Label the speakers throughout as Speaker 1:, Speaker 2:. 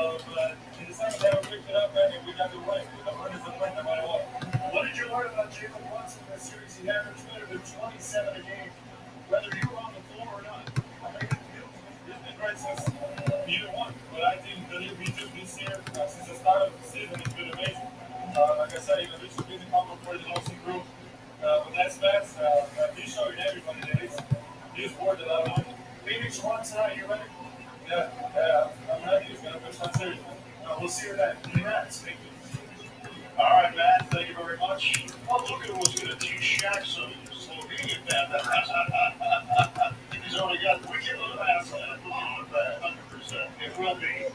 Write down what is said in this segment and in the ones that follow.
Speaker 1: Uh. Uh, what.
Speaker 2: Did you learn about Jalen Brunson in series? He averaged better than 27 a game, whether you were on the floor or not.
Speaker 1: He's been great since uh, the start of the season, it's been amazing. Uh, like I said, know, this should be the couple for the Olsen group. Uh, but that's. Uh, uh, he's showing everybody that he's, he's worth a lot.
Speaker 2: Phoenix won tonight. You ready?
Speaker 1: Yeah, yeah, I'm ready. He's going to put some serious.
Speaker 2: Uh, we'll see. Next. Thank you.
Speaker 3: All right, Matt. Thank you very much. Well, look who was going to teach Shaq some Slovenian bad. He's only got live past that. Hundred percent. It will be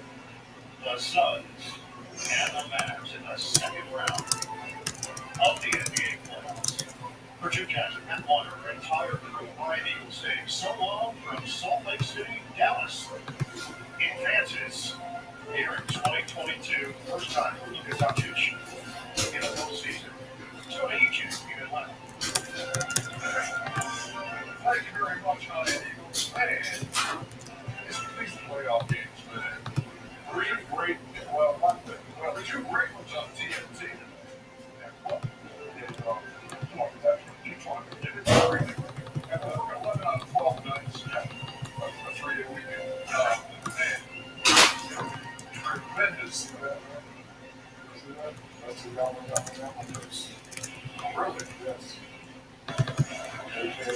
Speaker 3: the Suns and the Mavs in the second round of the NBA playoffs. For Jim Jackson, Matt Winer, entire crew, Ian Eagle saying so long from Salt Lake City, Dallas, Kansas, here in
Speaker 4: Gracias.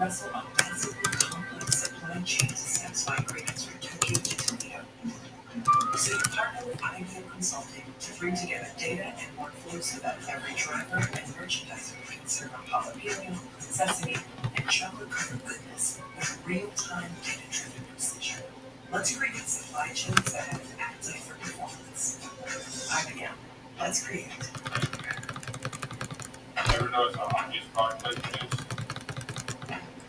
Speaker 4: wrestle a massively complex supply chain to satisfy cravings from Tokyo to Toledo? So you partner with IBM Consulting to bring together data and workflows so that every driver and merchandiser can serve a jalapeno, sesame, and chocolate covered goodness with real-time data-driven precision. Let's create supply chains that have appetite for performance. IBM, let's create.
Speaker 1: Never noticed how hot these fireplace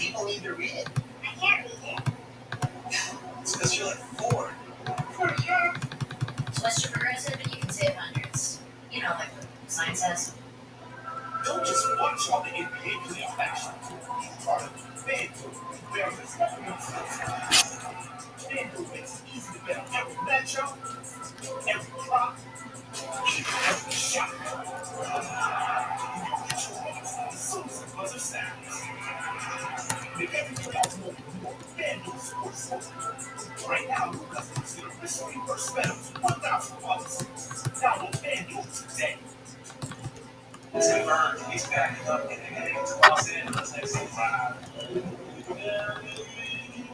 Speaker 5: people need to read it.
Speaker 6: I can't read it.
Speaker 5: It's because you're like four.
Speaker 6: For sure. Twist your progressive and you can save hundreds. You know, like the sign says.
Speaker 5: Don't just watch all the NBA playoff action. Be part of FanDuel. There's a special FanDuel makes it easy to bet on every matchup, every prop, every shot. Right now, because it's this reverse bet of $1,000. Now we'll FanDuel today.
Speaker 7: Converge, he's backing up and heading to Los Angeles next 5.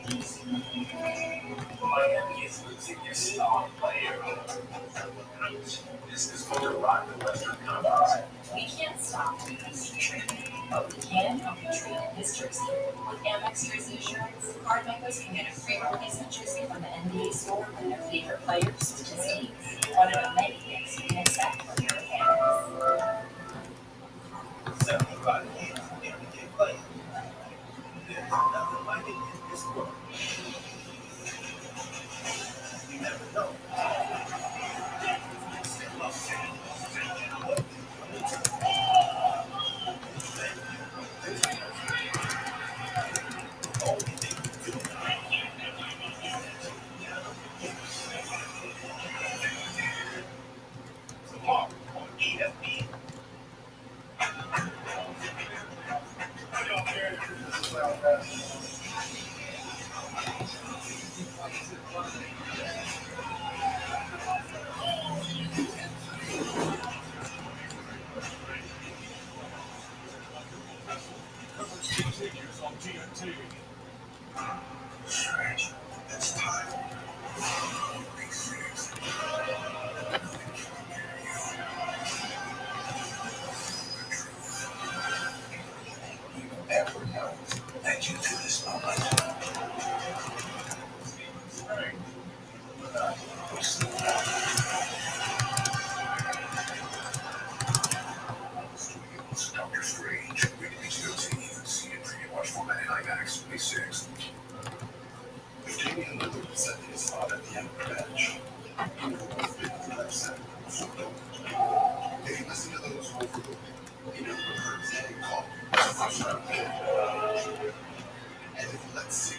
Speaker 7: This the the.
Speaker 6: We can't stop history treatment, but we can help you treat his jersey. With Amex Jersey Insurance, card members can get a free replacement jersey from the NBA store for their favorite players, as Kings. One of the many you can expect from your Amex.
Speaker 8: Seventy-five years of everyday play. There's nothing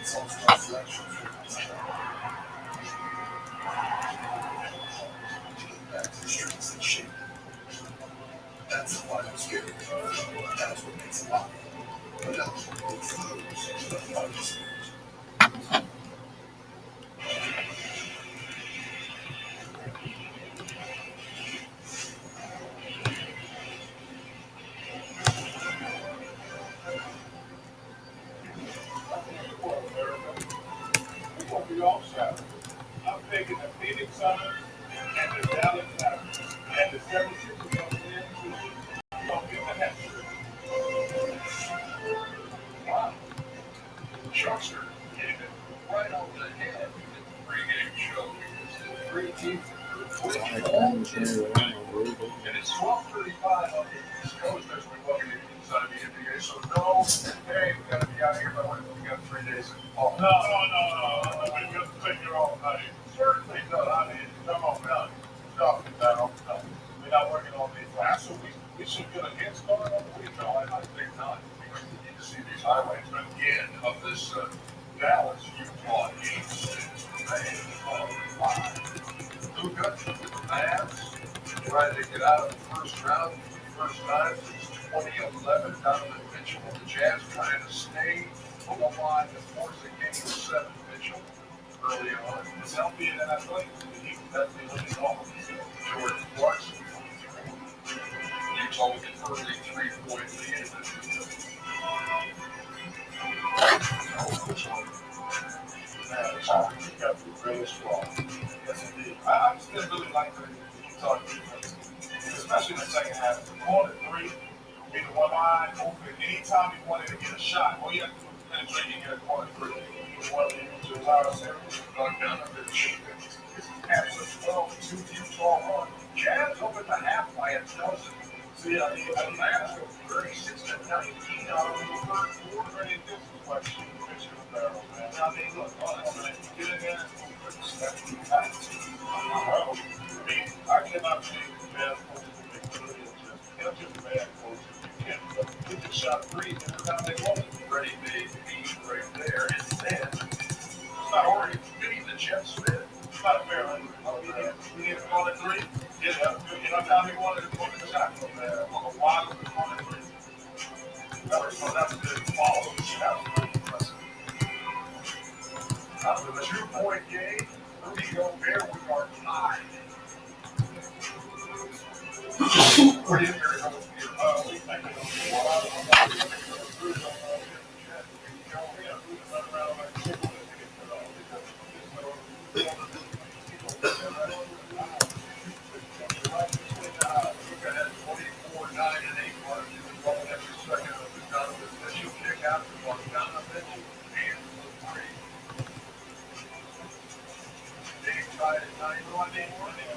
Speaker 8: That's. That's what makes pop. But else, it flows Sharkster getting it right on the head in the pregame show. Three teams and it's twelve thirty-five on the East Coast as we welcome you inside the NBA. So no, hey, we gotta be out here by when we got three days off.
Speaker 9: No, no, no, no. We got to take your own money.
Speaker 8: Certainly not.
Speaker 9: I mean, come on, no. No, no,
Speaker 8: Jazz trying to stay on the line to force a game seven. Mitchell early on.
Speaker 9: It's healthy and athletic. He definitely looking off.
Speaker 8: Jordan Clarkson. Utah with an early three-point lead. in the-
Speaker 9: Man, it's all he got to be really. Yes, indeed. I, still really like the Utah defense, especially in the second half. Going to three, be the one line open. Anytime you wanted to get a shot, all you have to do is penetrate and get a corner three. You want to use your power center.
Speaker 8: Bogdanovich has a 12-2 Utah run. Jazz open the half by a dozen.
Speaker 9: See, I mean, I
Speaker 8: The
Speaker 9: mean,
Speaker 8: getting
Speaker 9: Uh, you know
Speaker 8: what
Speaker 9: I mean?